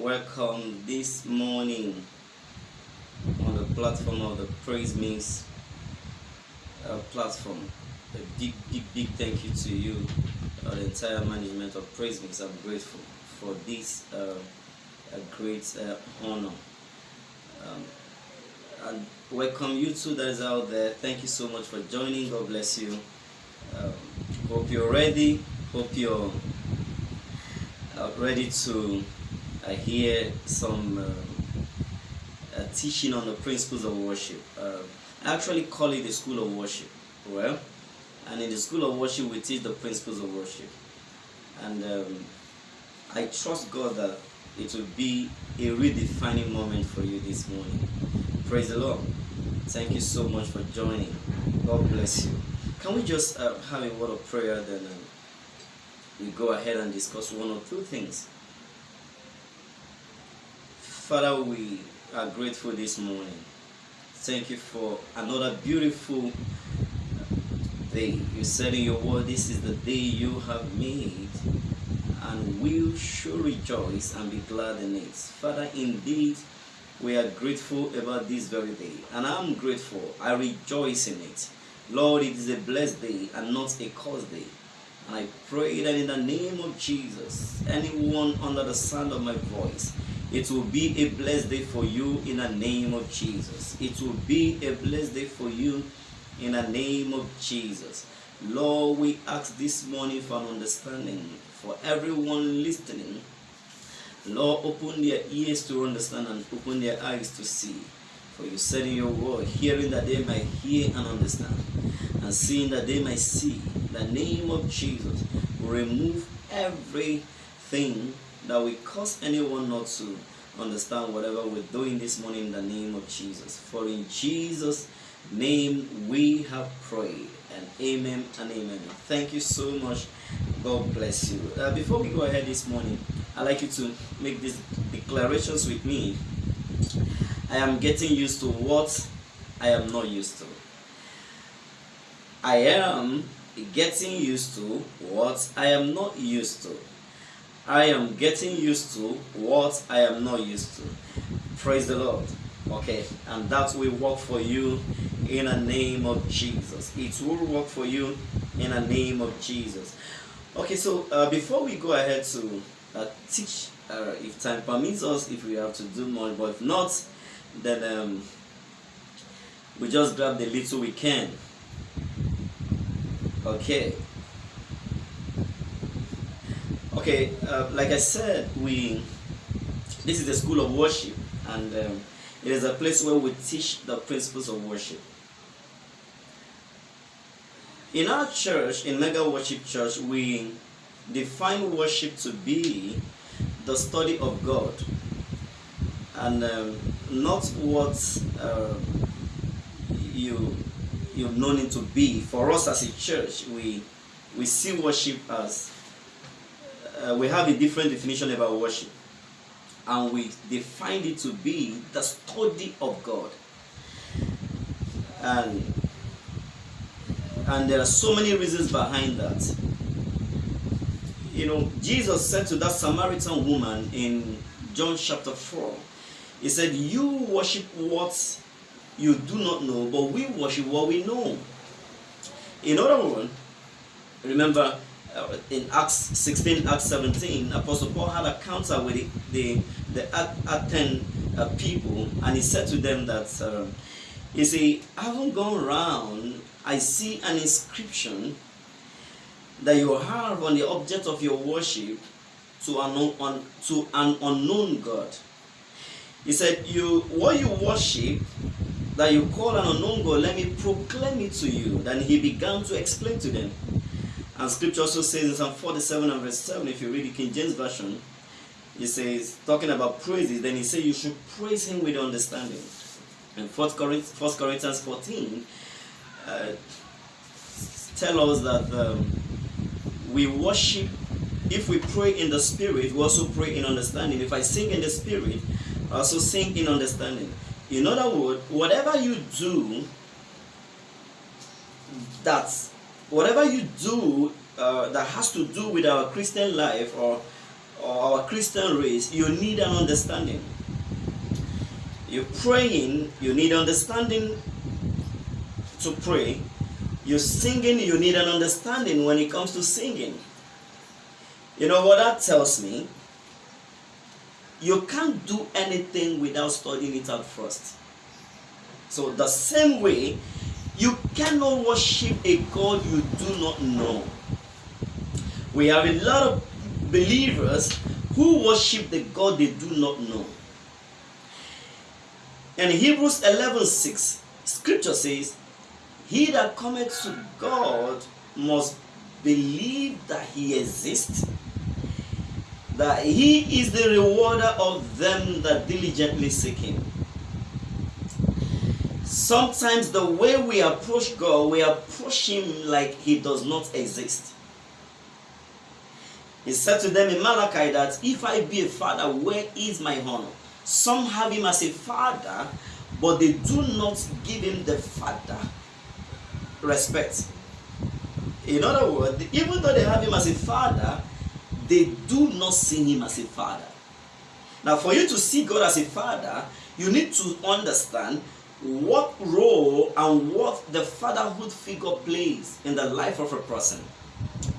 welcome this morning on the platform of the Praise Mix uh, platform. A big, big, big thank you to you, uh, the entire management of Praise Mix. I'm grateful for this uh, great uh, honor. Um, and welcome you too that is out there. Thank you so much for joining. God bless you. Um, hope you're ready. Hope you're uh, ready to uh, hear some uh, teaching on the principles of worship. Uh, I actually call it the school of worship. Well, and in the school of worship, we teach the principles of worship. And um, I trust God that it will be a redefining moment for you this morning. Praise the Lord. Thank you so much for joining. God bless you. Can we just uh, have a word of prayer then? Um, we go ahead and discuss one or two things. Father, we are grateful this morning. Thank you for another beautiful day. You said in your word, This is the day you have made, and we should rejoice and be glad in it. Father, indeed, we are grateful about this very day, and I'm grateful. I rejoice in it. Lord, it is a blessed day and not a cursed day. And I pray that in the name of Jesus, anyone under the sound of my voice, it will be a blessed day for you in the name of Jesus. It will be a blessed day for you in the name of Jesus. Lord, we ask this morning for an understanding for everyone listening. Lord, open their ears to understand and open their eyes to see. For you said in your word, hearing that they might hear and understand, and seeing that they might see. The name of Jesus remove everything that will cause anyone not to understand whatever we're doing this morning in the name of Jesus. For in Jesus' name we have prayed. And amen and amen. Thank you so much. God bless you. Uh, before we go ahead this morning, I'd like you to make these declarations with me. I am getting used to what I am not used to. I am getting used to what I am not used to. I am getting used to what I am not used to. Praise the Lord. Okay, and that will work for you in the name of Jesus. It will work for you in the name of Jesus. Okay, so uh, before we go ahead to uh, teach, uh, if time permits us, if we have to do more, but if not, then um, we just grab the little we can. Okay. Okay, uh, like I said, we this is the school of worship, and um, it is a place where we teach the principles of worship. In our church, in Mega Worship Church, we define worship to be the study of God, and um, not what uh, you you've known it to be. For us as a church, we we see worship as uh, we have a different definition about worship, and we define it to be the study of God. And and there are so many reasons behind that. You know, Jesus said to that Samaritan woman in John chapter 4, He said, You worship what you do not know, but we worship what we know. In other words, remember in Acts 16, Acts 17, Apostle Paul had a counter with the, the, the Athenian uh, people, and he said to them that, um, you see, I haven't gone around, I see an inscription that you have on the object of your worship to an, un, to an unknown God. He said, "You what you worship that you call an unknown God, let me proclaim it to you. Then he began to explain to them. And scripture also says in Psalm 47 and verse 7, if you read the King James Version, he says, talking about praises, then he said you should praise him with understanding. And 1 Corinthians 14 uh, tell us that um, we worship, if we pray in the spirit, we also pray in understanding. If I sing in the spirit, I also sing in understanding. In other words, whatever you do, that whatever you do uh, that has to do with our Christian life or or our Christian race, you need an understanding. You're praying, you need understanding to pray. You're singing, you need an understanding when it comes to singing. You know what that tells me? You can't do anything without studying it out first. So, the same way, you cannot worship a God you do not know. We have a lot of believers who worship the God they do not know. In Hebrews 11 6, scripture says, He that cometh to God must believe that he exists, that he is the rewarder of them that diligently seek him. Sometimes the way we approach God, we approach him like he does not exist. He said to them in Malachi that if I be a father, where is my honor? Some have him as a father, but they do not give him the father respect. In other words, even though they have him as a father, they do not see him as a father. Now, for you to see God as a father, you need to understand what role and what the fatherhood figure plays in the life of a person.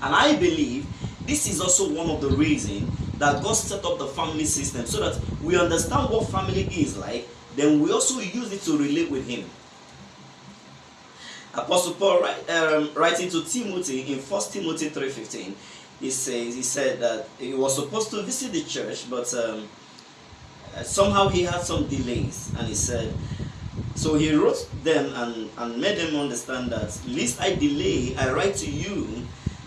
And I believe this is also one of the reasons that God set up the family system so that we understand what family is like, then we also use it to relate with Him. Apostle Paul um, writing to Timothy in 1 Timothy 3.15, he says, he said that he was supposed to visit the church, but um, somehow he had some delays. And he said, so he wrote them and, and made them understand that, least I delay, I write to you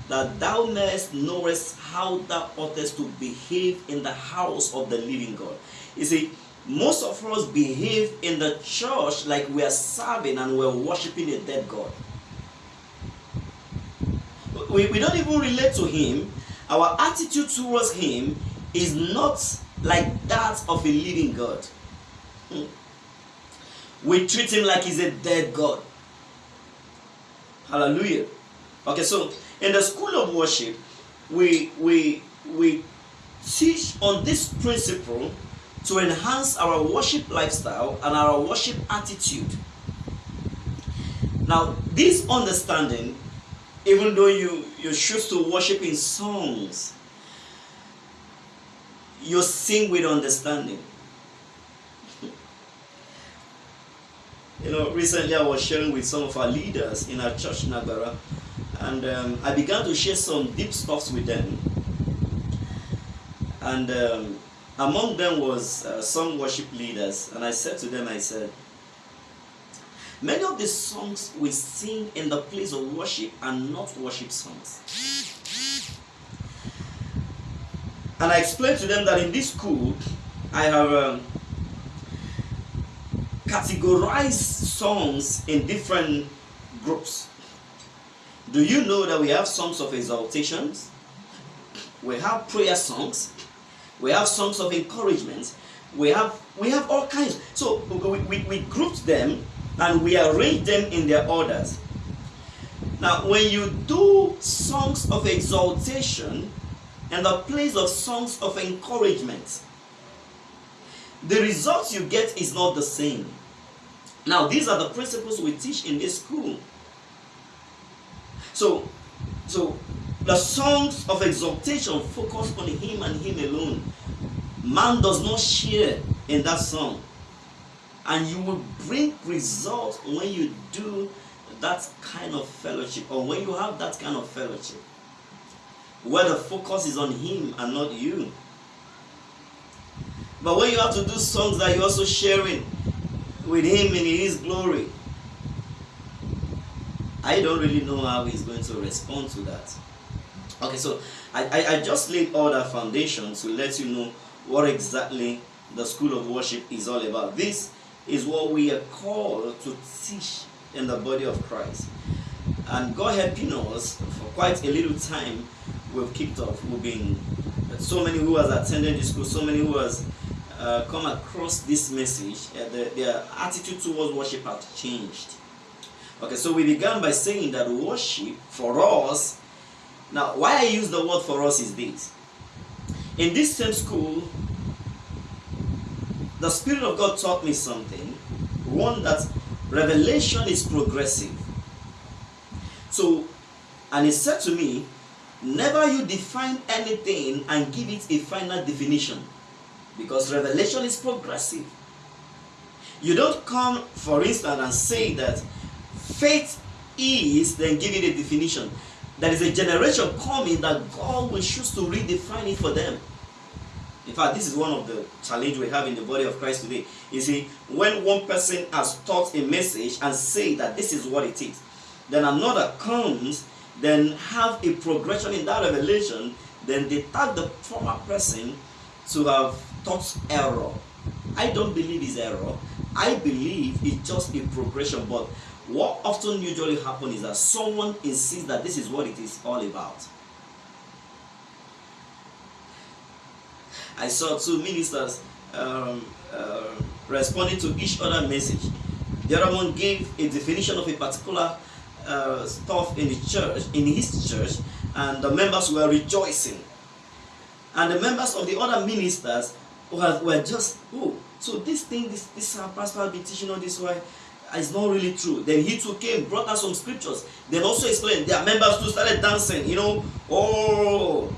that thou mayest knowest how thou oughtest to behave in the house of the living God. You see, most of us behave in the church like we are serving and we're worshiping a dead God. We, we don't even relate to Him. Our attitude towards Him is not like that of a living God. Hmm. We treat Him like He's a dead God. Hallelujah. Okay, so in the school of worship, we we we teach on this principle to enhance our worship lifestyle and our worship attitude. Now, this understanding, even though you, you choose to worship in songs, you sing with understanding. You know, recently I was sharing with some of our leaders in our church, Nagara, and um, I began to share some deep stuffs with them. And um, among them was uh, some worship leaders, and I said to them, I said, many of the songs we sing in the place of worship are not worship songs. And I explained to them that in this school, I have um, categorized songs in different groups. Do you know that we have songs of exaltations? We have prayer songs. We have songs of encouragement. We have we have all kinds. So we, we, we grouped them and we arrange them in their orders. Now, when you do songs of exaltation and the place of songs of encouragement, the results you get is not the same. Now, these are the principles we teach in this school. So, so the songs of exaltation focus on him and him alone. Man does not share in that song. And you will bring results when you do that kind of fellowship or when you have that kind of fellowship where the focus is on him and not you. But when you have to do songs that you're also sharing with him in his glory, I don't really know how he's going to respond to that. Okay, so I, I, I just laid all that foundation to let you know what exactly the school of worship is all about. This is what we are called to teach in the body of Christ. And God helping us for quite a little time we've kicked off. We've been so many who has attended the school, so many who has uh, come across this message, uh, the, their attitude towards worship has changed. Okay, so we began by saying that worship for us, now why I use the word for us is this. In this same school, the Spirit of God taught me something. One that revelation is progressive. So, and he said to me, Never you define anything and give it a final definition because revelation is progressive. You don't come, for instance, and say that faith is, then give it a definition. There is a generation coming that God will choose to redefine it for them. In fact, this is one of the challenge we have in the body of Christ today. You see, when one person has taught a message and say that this is what it is, then another comes then have a progression in that revelation, then they tag the former person to have taught error. I don't believe it's error. I believe it's just a progression. But what often usually happens is that someone insists that this is what it is all about. I saw two ministers um, uh, responding to each other message. The other one gave a definition of a particular uh, stuff in the church, in his church, and the members were rejoicing. And the members of the other ministers were, were just, oh, so this thing, this, this our pastor been teaching on this way, uh, is not really true. Then he too came, brought us some scriptures. Then also explained, their members too started dancing, you know, oh.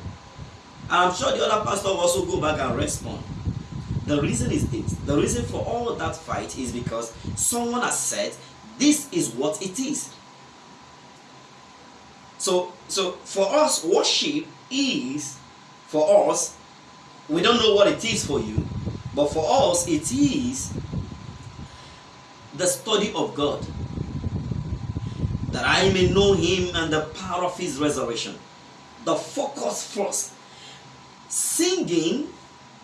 I'm sure the other pastor will also go back and respond. The reason is this. The reason for all that fight is because someone has said, this is what it is. So, so for us, worship is, for us, we don't know what it is for you, but for us, it is the study of God. That I may know Him and the power of His resurrection. The focus first. Singing,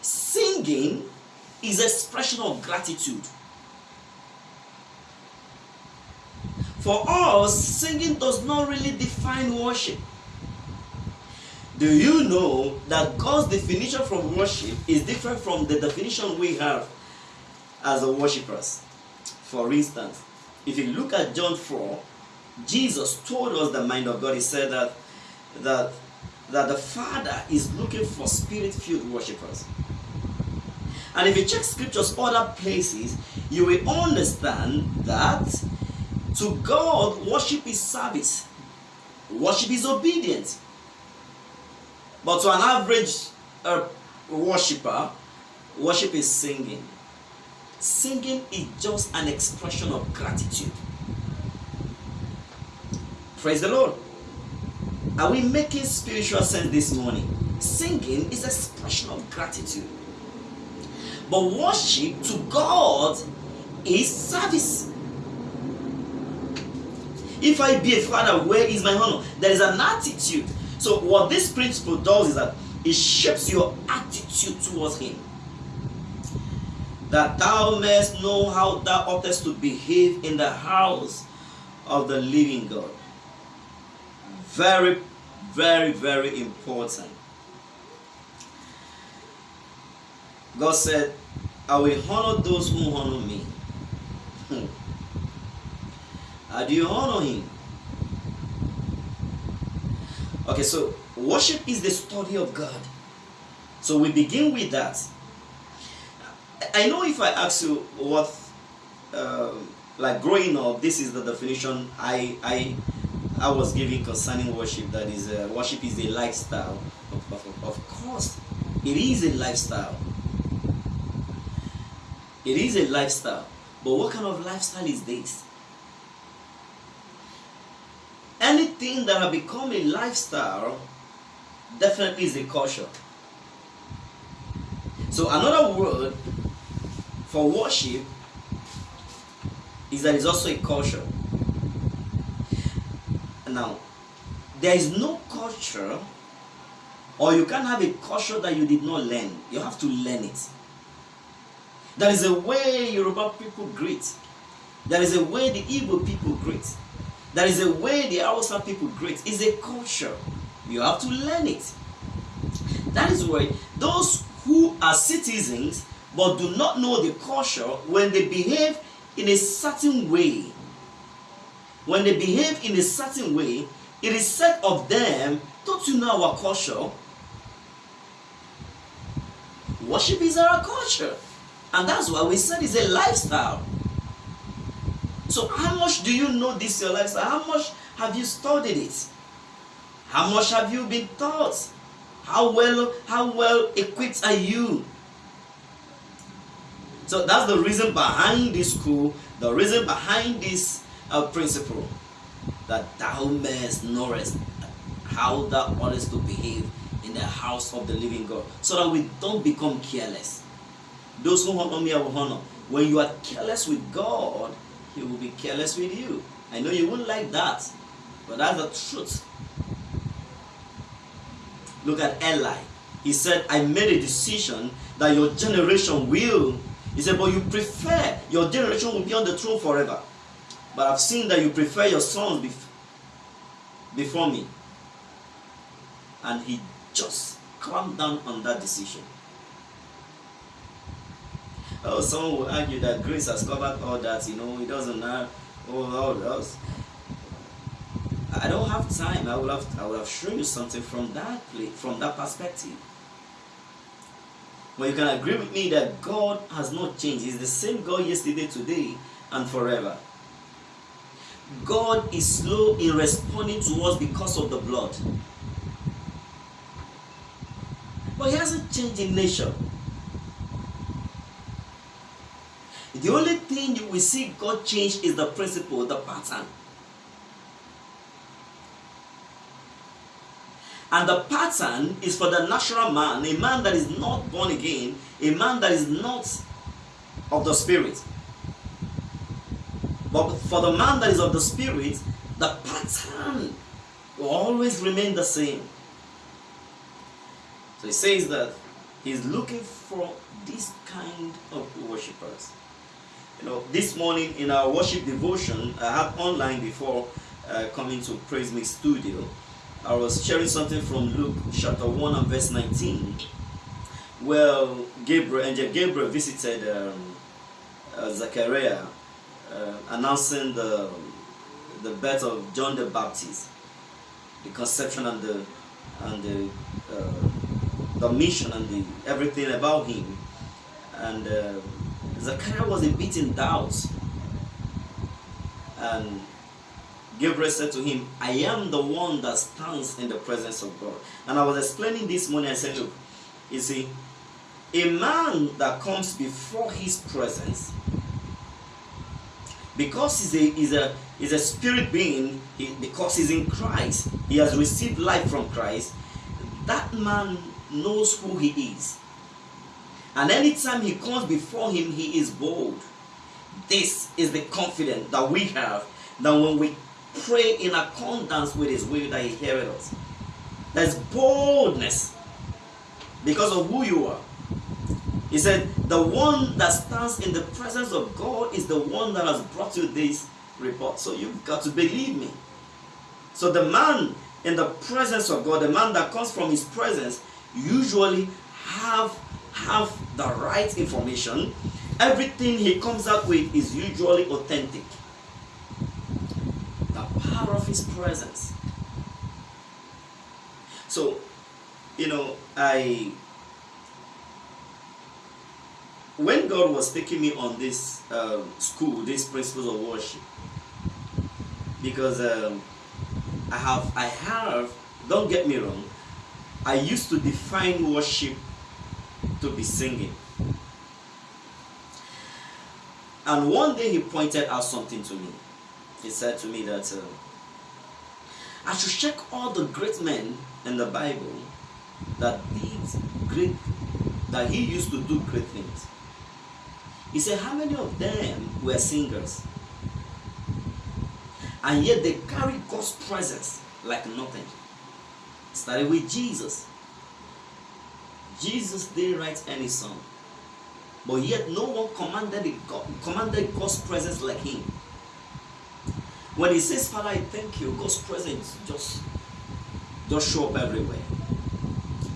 singing is expression of gratitude. For us, singing does not really define worship. Do you know that God's definition from worship is different from the definition we have as worshippers? For instance, if you look at John 4, Jesus told us the mind of God. He said that that that the Father is looking for spirit-filled worshippers. And if you check scriptures other places, you will understand that to God, worship is service. Worship is obedience. But to an average uh, worshiper, worship is singing. Singing is just an expression of gratitude. Praise the Lord. Are we making spiritual sense this morning? Singing is expression of gratitude. But worship to God is service. If I be a father, where is my honor? There is an attitude. So, what this principle does is that it shapes your attitude towards Him. That thou mayest know how thou oughtest to behave in the house of the living God. Very, very, very important. God said, I will honor those who honor me. Hmm. How do you honor him? Okay, so worship is the study of God. So we begin with that. I know if I ask you what, uh, like growing up, this is the definition I I I was giving concerning worship. That is, uh, worship is a lifestyle. Of, of, of course, it is a lifestyle. It is a lifestyle. But what kind of lifestyle is this? Anything that has become a lifestyle definitely is a culture. So another word for worship is that it's also a culture. Now, there is no culture or you can't have a culture that you did not learn. You have to learn it. There is a way Yoruba people greet. There is a way the Igbo people greet. There is a way the Hausa people greet. It's a culture. You have to learn it. That is why those who are citizens but do not know the culture, when they behave in a certain way, when they behave in a certain way, it is said of them, don't you know our culture? Worship is our culture. And that's why we said it's a lifestyle. So how much do you know this your lifestyle? How much have you studied it? How much have you been taught? How well how well equipped are you? So that's the reason behind this school, the reason behind this uh, principle that thou mayest knowest how thou oughtest to behave in the house of the living God, so that we don't become careless. Those who honor me, I will honor. When you are careless with God, He will be careless with you. I know you wouldn't like that, but that's the truth. Look at Eli. He said, I made a decision that your generation will. He said, but you prefer your generation will be on the throne forever. But I've seen that you prefer your sons bef- before me. And he just clamped down on that decision. Oh, someone will argue that grace has covered all that, you know, it doesn't have all, all else. I don't have time. I would have I would have shown you something from that place, from that perspective. But you can agree with me that God has not changed. He's the same God yesterday, today, and forever. God is slow in responding to us because of the blood. But he hasn't changed in nature. The only thing you will see God change is the principle, the pattern. And the pattern is for the natural man, a man that is not born again, a man that is not of the spirit. But for the man that is of the spirit, the pattern will always remain the same. So he says that he's looking for this kind of worshippers. You know, this morning in our worship devotion, I had online before uh, coming to Praise Mix Studio. I was sharing something from Luke chapter 1 and verse 19. Well, Gabriel, Angel Gabriel visited um, uh, Zechariah uh, announcing the, the birth of John the Baptist, the conception and the, and the, uh, the mission and the, everything about him. And uh, Zechariah was a bit in doubt. And Gabriel said to him, I am the one that stands in the presence of God. And I was explaining this morning, I said, look, you see, a man that comes before his presence, because he's a, he's a, he's a spirit being, he, because he's in Christ, he has received life from Christ, that man knows who he is. And anytime he comes before him, he is bold. This is the confidence that we have that when we pray in accordance with his will, that he hears us. There's boldness because of who you are. He said, The one that stands in the presence of God is the one that has brought you this report. So you've got to believe me. So the man in the presence of God, the man that comes from his presence, usually have have the right information. Everything he comes out with is usually authentic. The power of his presence. So, you know, I when God was taking me on this um, school, these principles of worship, because um, I have, I have, don't get me wrong, I used to define worship to be singing. And one day he pointed out something to me. He said to me that uh, I should check all the great men in the Bible that did great, that he used to do great things. He said, How many of them were singers? And yet they carry God's presence like nothing. Started with Jesus. Jesus didn't write any song. But yet no one commanded, commanded God's presence like him. When he says, Father, I thank you, God's presence just, just show up everywhere.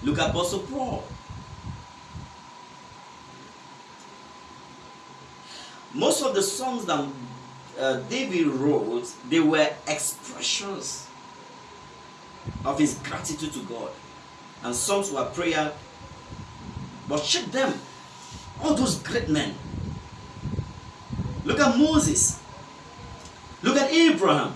Look at Apostle Paul. Most of the songs that uh, David wrote, they were expressions of his gratitude to God. And songs were prayer But check them. All those great men. Look at Moses. Look at Abraham.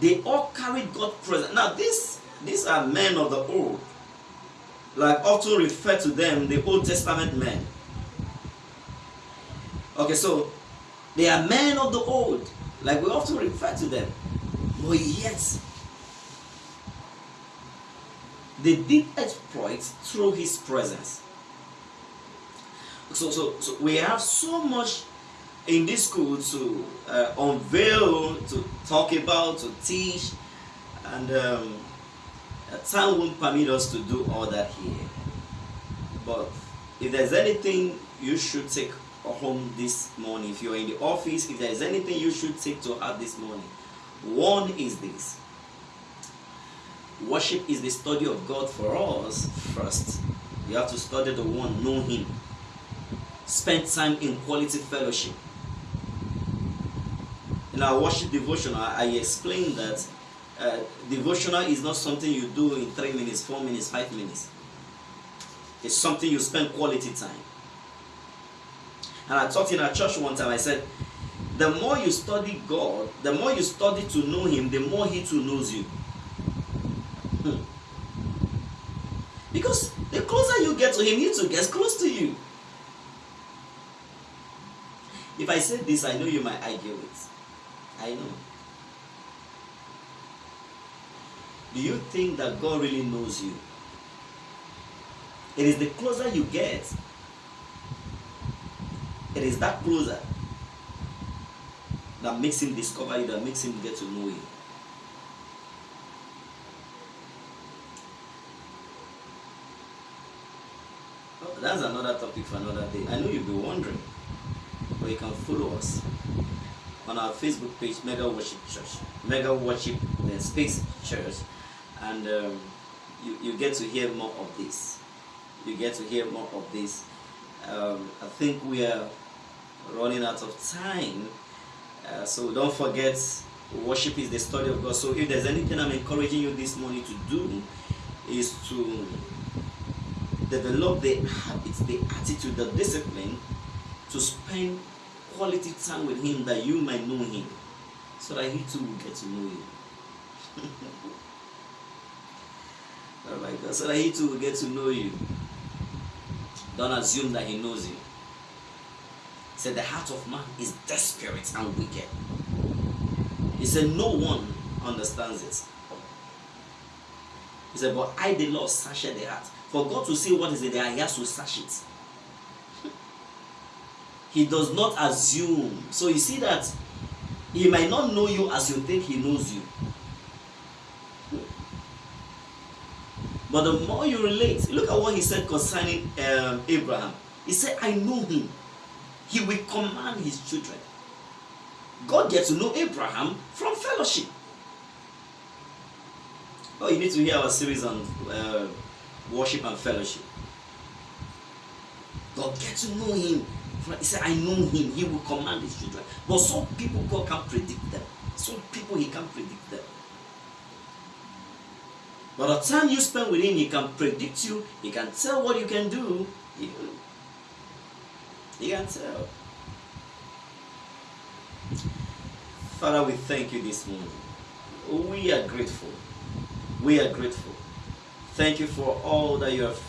They all carried God's presence. Now, these, these are men of the old. Like often refer to them, the Old Testament men. Okay, so they are men of the old. Like we often refer to them. But yet, they did exploits through his presence. So, so, so we have so much in this school to uh, unveil, to talk about, to teach, and um, time won't permit us to do all that here. But if there's anything you should take home this morning, if you're in the office, if there's anything you should take to heart this morning, one is this. Worship is the study of God for us first. You have to study the one, know Him. Spend time in quality fellowship. In our worship devotional, I, I explained that uh, devotional is not something you do in three minutes, four minutes, five minutes. It's something you spend quality time. And I talked in our church one time, I said, the more you study God, the more you study to know Him, the more He too knows you. Hmm. Because the closer you get to Him, He too gets close to you. If I say this, I know you might argue it. I know. Do you think that God really knows you? It is the closer you get, it is that closer that makes him discover you, that makes him get to know you. That's another topic for another day. I know you'll be wondering, but you can follow us on our Facebook page, Mega Worship Church, Mega Worship Space Church, and um, you, you get to hear more of this. You get to hear more of this. Um, I think we are running out of time. Uh, so don't forget, worship is the study of God. So if there's anything I'm encouraging you this morning to do, is to develop the habits, the attitude, the discipline to spend quality time with Him that you might know Him, so that He too will get to know you. God, so that He too will get to know you. Don't assume that He knows you said the heart of man is desperate and wicked. He said no one understands it. He said, but I the Lord search the heart. For God to see what is in there, he has to search it. he does not assume. So you see that he might not know you as you think he knows you. But the more you relate, look at what he said concerning um, Abraham. He said, I know him he will command his children. God gets to know Abraham from fellowship. Oh, you need to hear our series on uh, worship and fellowship. God gets to know him. He said, I know him. He will command his children. But some people, God can't predict them. Some people, he can't predict them. But the time you spend with him, he can predict you. He can tell what you can do. He, can tell. Father, we thank you this morning. We are grateful. We are grateful. Thank you for all that you have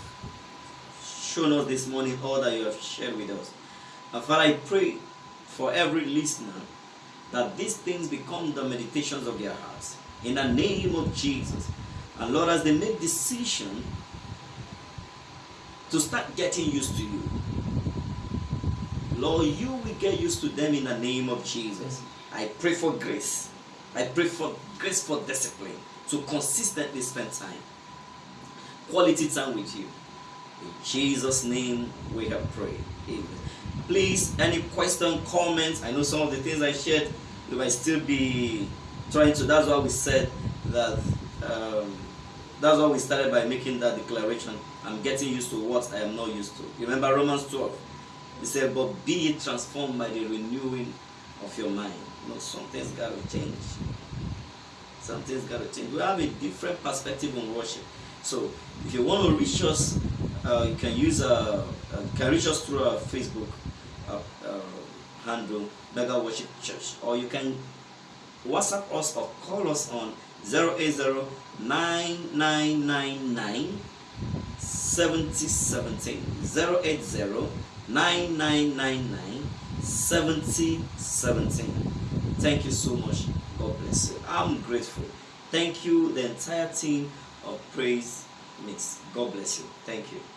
shown us this morning, all that you have shared with us. And Father, I pray for every listener that these things become the meditations of their hearts. In the name of Jesus. And Lord, as they make decision to start getting used to you, Lord, you will get used to them in the name of Jesus. I pray for grace. I pray for grace for discipline to consistently spend time. Quality time with you. In Jesus' name we have prayed. Amen. Please, any question, comments? I know some of the things I shared, you might still be trying to. That's why we said that. Um, that's why we started by making that declaration. I'm getting used to what I am not used to. Remember Romans 12. He said, but be transformed by the renewing of your mind. You know, something's got to change. Something's got to change. We have a different perspective on worship. So if you want to reach us, uh, you can use uh, uh, can reach us through our Facebook uh, uh, handle Mega Worship Church, or you can WhatsApp us or call us on 080 9999 7017 080 9999 7017 thank you so much. God bless you. I'm grateful. Thank you the entire team of praise mix god bless you. Thank you